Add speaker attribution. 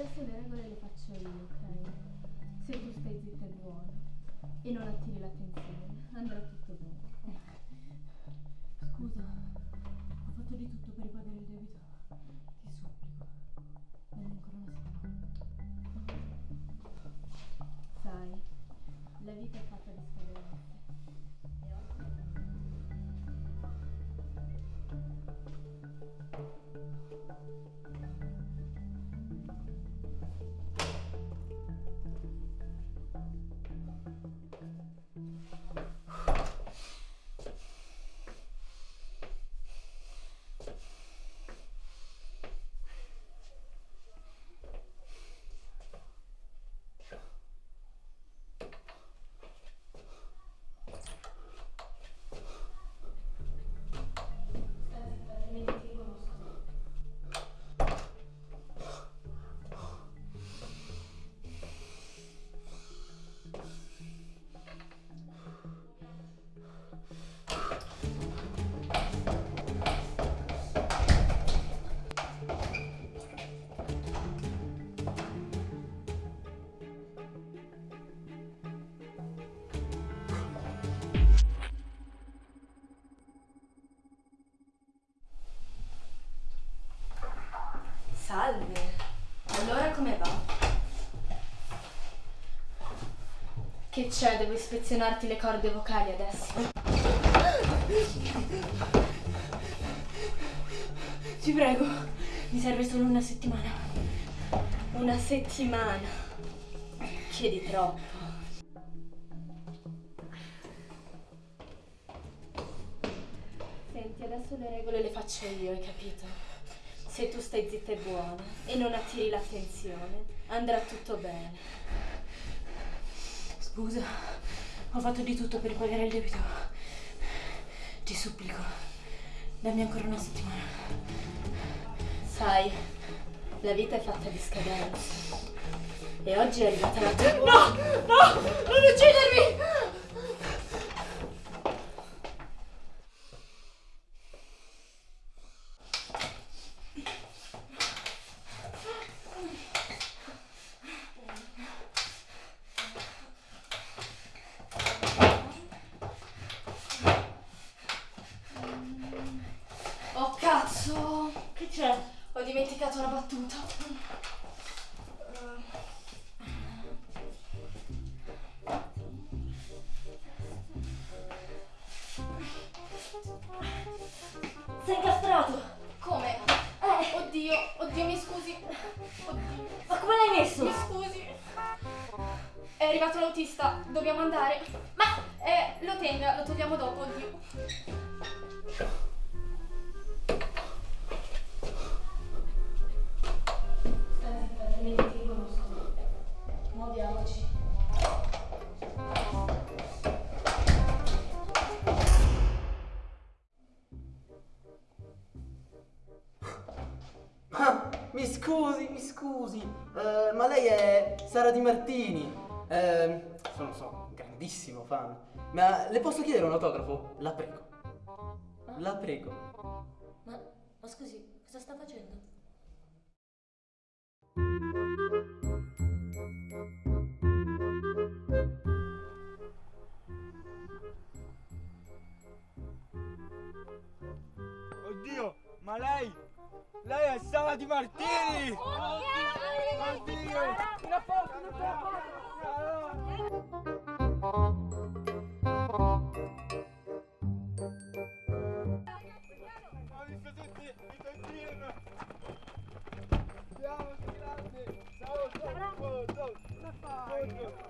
Speaker 1: adesso le regole le faccio io, ok? Se tu stai zitta e buona e non attiri l'attenzione,
Speaker 2: Che c'è? Devo ispezionarti le corde vocali adesso. Ti prego, mi serve solo una settimana. Una settimana. Chiedi troppo. Senti, adesso le regole le faccio io, hai capito? Se tu stai zitta e buona e non attiri l'attenzione, andrà tutto bene.
Speaker 3: Scusa, ho fatto di tutto per ripagare il debito. Ti supplico, dammi ancora una settimana.
Speaker 2: Sai, la vita è fatta di scadenze. E oggi è arrivata la tua.
Speaker 3: No! No! Non uccidermi!
Speaker 2: Oh cazzo!
Speaker 3: Che c'è?
Speaker 2: Ho dimenticato una battuta.
Speaker 3: Sei incastrato!
Speaker 2: Come?
Speaker 3: Eh,
Speaker 2: Oddio, oddio, mi scusi. Oddio,
Speaker 3: ma come l'hai messo?
Speaker 2: mi scusi. È arrivato l'autista, dobbiamo andare. Ma eh, lo tenga, lo togliamo dopo, oddio.
Speaker 4: Scusi, eh, ma lei è Sara Di Martini. Eh, sono, so, grandissimo fan. Ma le posso chiedere un autografo? La prego. La prego.
Speaker 3: Ma, ma scusi, cosa sta facendo?
Speaker 5: Di Martini! Oddio! Una foto! Ho visto tutti i tontin! Andiamo, sei grande! Ciao, ciao, ciao?